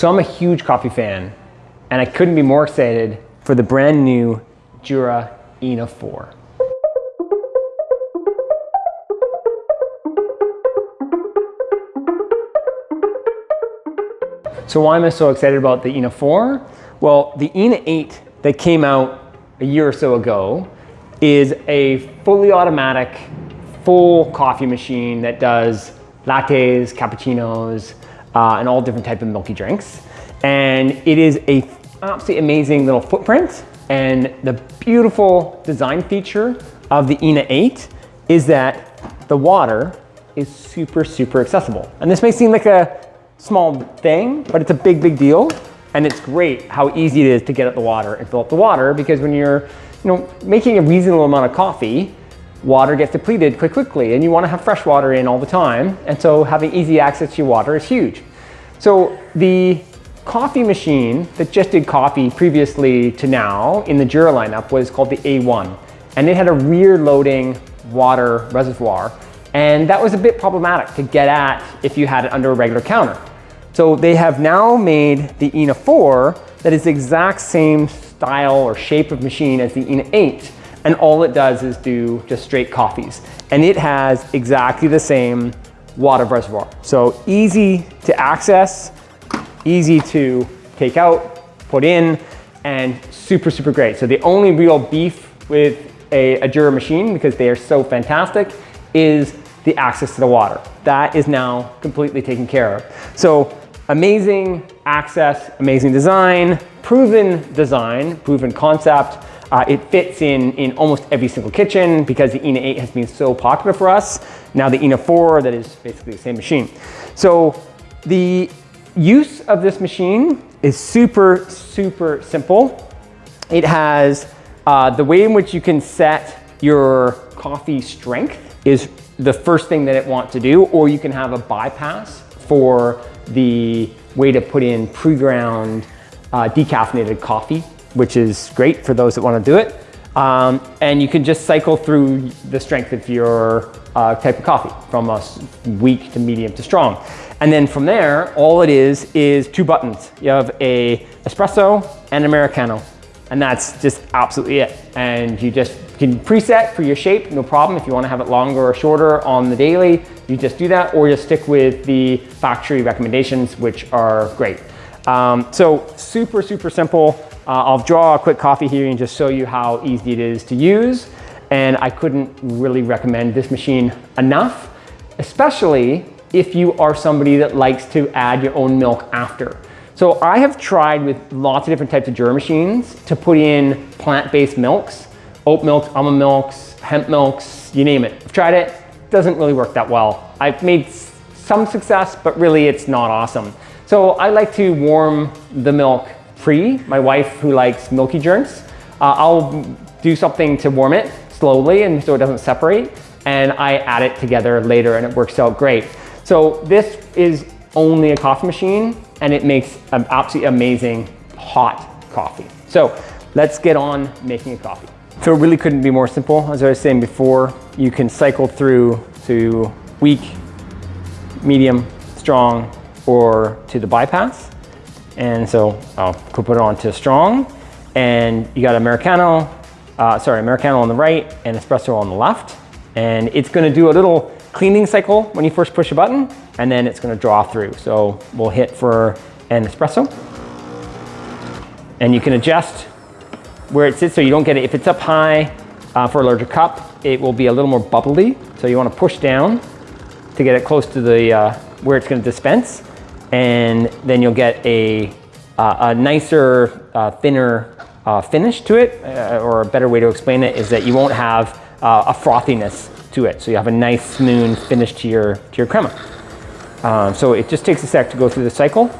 So I'm a huge coffee fan, and I couldn't be more excited for the brand new Jura ENA 4. So why am I so excited about the ENA 4? Well, the ENA 8 that came out a year or so ago is a fully automatic, full coffee machine that does lattes, cappuccinos, uh, and all different type of milky drinks. And it is a absolutely amazing little footprint. And the beautiful design feature of the ENA 8 is that the water is super, super accessible. And this may seem like a small thing, but it's a big, big deal. And it's great how easy it is to get at the water and fill up the water because when you're you know, making a reasonable amount of coffee, water gets depleted quite quickly and you want to have fresh water in all the time. And so having easy access to your water is huge. So the coffee machine that just did coffee previously to now in the Jura lineup was called the A1. And it had a rear loading water reservoir. And that was a bit problematic to get at if you had it under a regular counter. So they have now made the ENA 4 that is the exact same style or shape of machine as the ENA 8. And all it does is do just straight coffees. And it has exactly the same water reservoir. So easy to access, easy to take out, put in, and super, super great. So the only real beef with a, Jura machine, because they are so fantastic, is the access to the water. That is now completely taken care of. So amazing access, amazing design, proven design, proven concept. Uh, it fits in, in almost every single kitchen because the ENA 8 has been so popular for us. Now the ENA 4 that is basically the same machine. So the use of this machine is super, super simple. It has uh, the way in which you can set your coffee strength is the first thing that it wants to do, or you can have a bypass for the way to put in pre-ground uh, decaffeinated coffee, which is great for those that want to do it. Um, and you can just cycle through the strength of your uh, type of coffee from a weak to medium to strong. And then from there, all it is is two buttons. You have a espresso and Americano. And that's just absolutely it. And you just can preset for your shape, no problem. If you wanna have it longer or shorter on the daily, you just do that, or you stick with the factory recommendations, which are great. Um, so super, super simple. Uh, I'll draw a quick coffee here and just show you how easy it is to use. And I couldn't really recommend this machine enough, especially if you are somebody that likes to add your own milk after. So I have tried with lots of different types of Jura machines to put in plant-based milks, oat milks, almond milks, hemp milks, you name it. I've tried it, doesn't really work that well. I've made some success, but really it's not awesome. So I like to warm the milk pre. My wife who likes milky drinks, uh, I'll do something to warm it slowly and so it doesn't separate. And I add it together later and it works out great. So this is only a coffee machine and it makes an absolutely amazing hot coffee. So let's get on making a coffee. So it really couldn't be more simple. As I was saying before, you can cycle through to weak, medium, strong, or to the bypass. And so I'll put it on to strong and you got Americano, uh, sorry, Americano on the right and espresso on the left. And it's gonna do a little cleaning cycle when you first push a button, and then it's gonna draw through. So we'll hit for an espresso. And you can adjust where it sits so you don't get it. If it's up high uh, for a larger cup, it will be a little more bubbly. So you wanna push down to get it close to the uh, where it's gonna dispense. And then you'll get a, uh, a nicer, uh, thinner uh, finish to it, uh, or a better way to explain it is that you won't have uh, a frothiness to it. So you have a nice smooth finish to your, to your crema. Um, so it just takes a sec to go through the cycle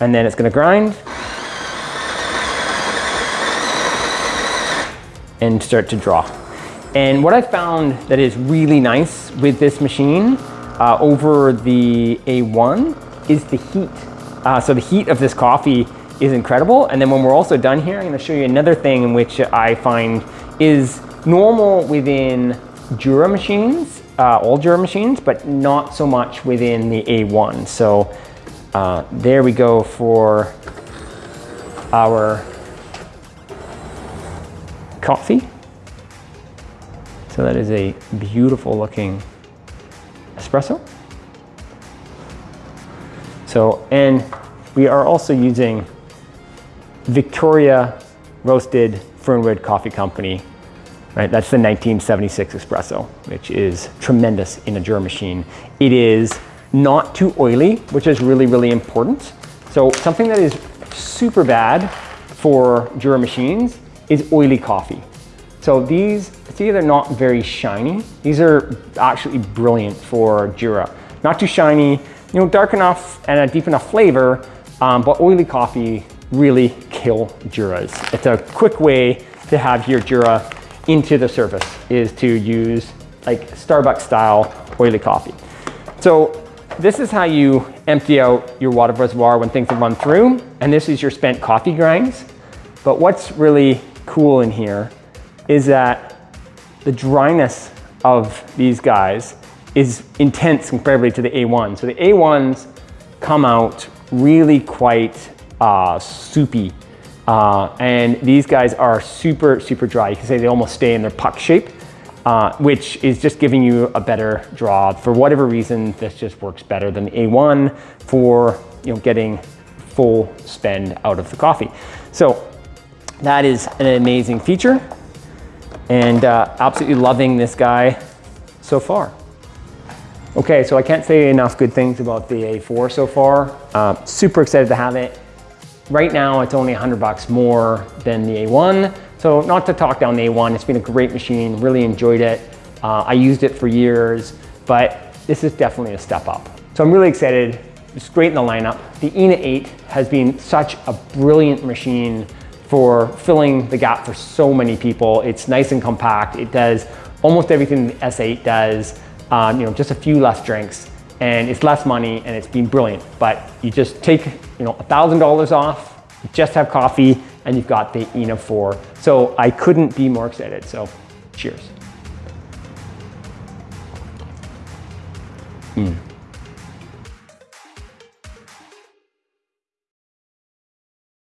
and then it's gonna grind and start to draw. And what I found that is really nice with this machine uh, over the A1 is the heat. Uh, so the heat of this coffee is incredible. And then when we're also done here, I'm gonna show you another thing in which I find is normal within Jura machines, uh, all Jura machines, but not so much within the A1. So uh, there we go for our coffee. So that is a beautiful looking espresso. So, and we are also using Victoria Roasted Fernwood Coffee Company, right? That's the 1976 espresso, which is tremendous in a Jura machine. It is not too oily, which is really, really important. So something that is super bad for Jura machines is oily coffee. So these, see they're not very shiny. These are actually brilliant for Jura. Not too shiny, you know, dark enough and a deep enough flavor, um, but oily coffee really kill Juras. It's a quick way to have your Jura into the surface is to use like Starbucks style oily coffee. So this is how you empty out your water reservoir when things have run through. And this is your spent coffee grinds. But what's really cool in here is that the dryness of these guys is intense comparably to the A1. So the A1s come out really quite uh, soupy. Uh, and these guys are super, super dry. You can say they almost stay in their puck shape, uh, which is just giving you a better draw. For whatever reason, this just works better than the A1 for you know, getting full spend out of the coffee. So that is an amazing feature and uh, absolutely loving this guy so far. Okay, so I can't say enough good things about the A4 so far. Uh, super excited to have it. Right now, it's only 100 bucks more than the A1. So not to talk down the A1, it's been a great machine, really enjoyed it. Uh, I used it for years, but this is definitely a step up. So I'm really excited. It's great in the lineup. The ENA 8 has been such a brilliant machine for filling the gap for so many people. It's nice and compact. It does almost everything the S8 does, um, you know, just a few less drinks and it's less money and it's been brilliant. But you just take, you know, $1,000 off, you just have coffee and you've got the ENA 4. So I couldn't be more excited. So cheers. Mm.